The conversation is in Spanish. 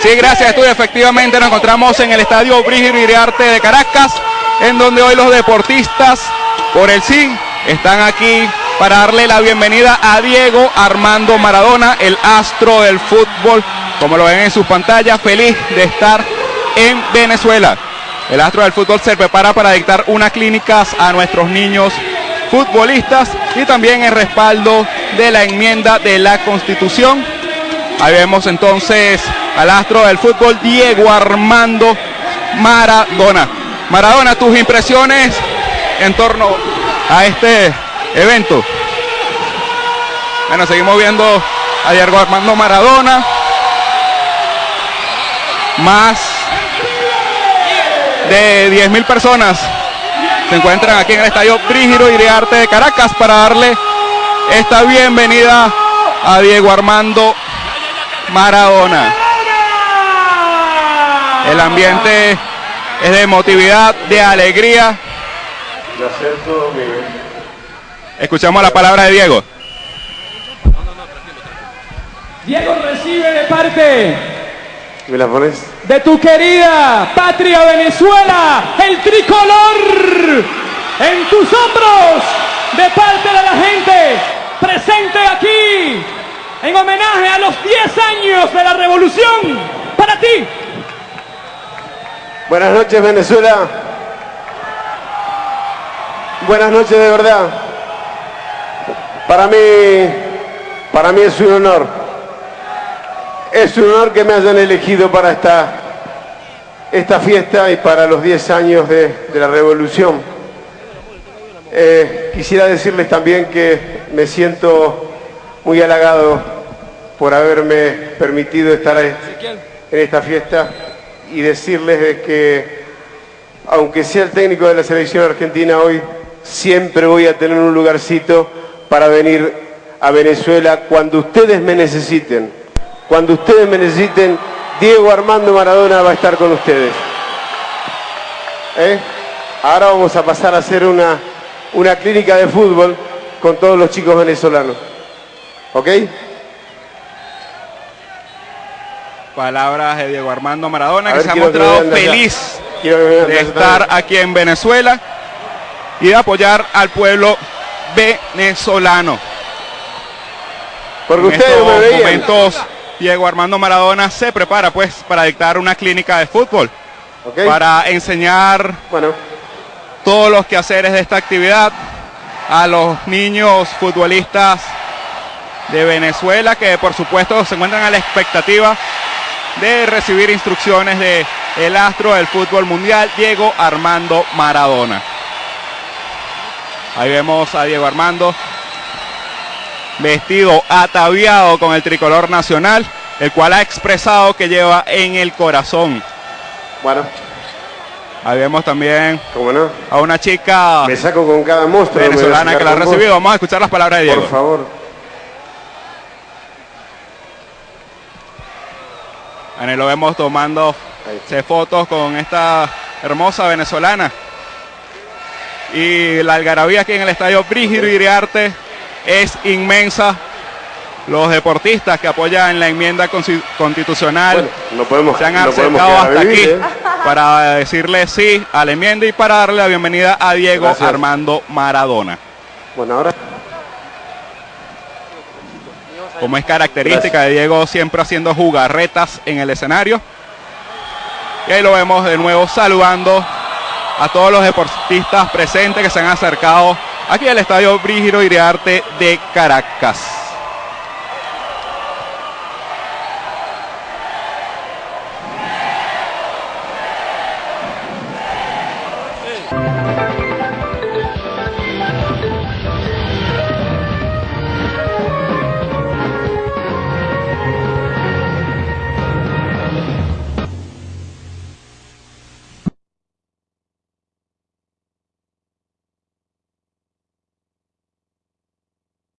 Sí, gracias, estudio. Efectivamente, nos encontramos en el estadio Brígido Iriarte de Caracas, en donde hoy los deportistas por el sí están aquí para darle la bienvenida a Diego Armando Maradona, el astro del fútbol, como lo ven en sus pantallas, feliz de estar en Venezuela. El astro del fútbol se prepara para dictar unas clínicas a nuestros niños futbolistas y también en respaldo de la enmienda de la Constitución. Ahí vemos entonces al astro del fútbol Diego Armando Maradona. Maradona, tus impresiones en torno a este evento. Bueno, seguimos viendo a Diego Armando Maradona. Más de 10.000 personas se encuentran aquí en el estadio Brígido Iriarte de Caracas para darle esta bienvenida a Diego Armando Maradona. El ambiente es de emotividad, de alegría. Escuchamos la palabra de Diego. Diego recibe de parte ¿Me la pones? de tu querida patria Venezuela el tricolor en tus hombros de parte de la gente presente aquí en homenaje a los 10 años de la revolución. Buenas noches, Venezuela. Buenas noches de verdad. Para mí, para mí es un honor. Es un honor que me hayan elegido para esta, esta fiesta y para los 10 años de, la revolución. Eh, quisiera decirles también que me siento muy halagado por haberme permitido estar en esta fiesta y decirles de que aunque sea el técnico de la selección argentina hoy, siempre voy a tener un lugarcito para venir a Venezuela cuando ustedes me necesiten. Cuando ustedes me necesiten, Diego Armando Maradona va a estar con ustedes. ¿Eh? Ahora vamos a pasar a hacer una, una clínica de fútbol con todos los chicos venezolanos. ¿Ok? Palabras de Diego Armando Maradona, que ver, se ha mostrado feliz de estar aquí en Venezuela y de apoyar al pueblo venezolano. Porque en ustedes no me estos momentos, Diego Armando Maradona se prepara pues para dictar una clínica de fútbol, para enseñar Bueno, todos los quehaceres de esta actividad a los niños futbolistas de Venezuela que por supuesto se encuentran a la expectativa de recibir instrucciones de el astro del fútbol mundial Diego Armando Maradona. Ahí vemos a Diego Armando vestido ataviado con el tricolor nacional, el cual ha expresado que lleva en el corazón. bueno, Ahí vemos también cómo no. a una chica Me saco con cada monstruo. me voy a venezolana que la ha recibido. Vamos a escuchar las palabras de Diego. Por favor. Ahí lo vemos tomando Ahí. fotos con esta hermosa venezolana. Y la algarabía aquí en el estadio Brígido Iriarte es inmensa. Los deportistas que apoyan la enmienda constitucional Bueno, no podemos, se han acercado hasta aquí ¿eh? para decirle sí a la enmienda y para darle la bienvenida a Diego Gracias. Armando Maradona. Bueno, ahora. Como es característica de Diego, siempre haciendo jugarretas en el escenario. Y ahí lo vemos de nuevo saludando a todos los deportistas presentes que se han acercado aquí al Estadio Brígido Iriarte de Caracas.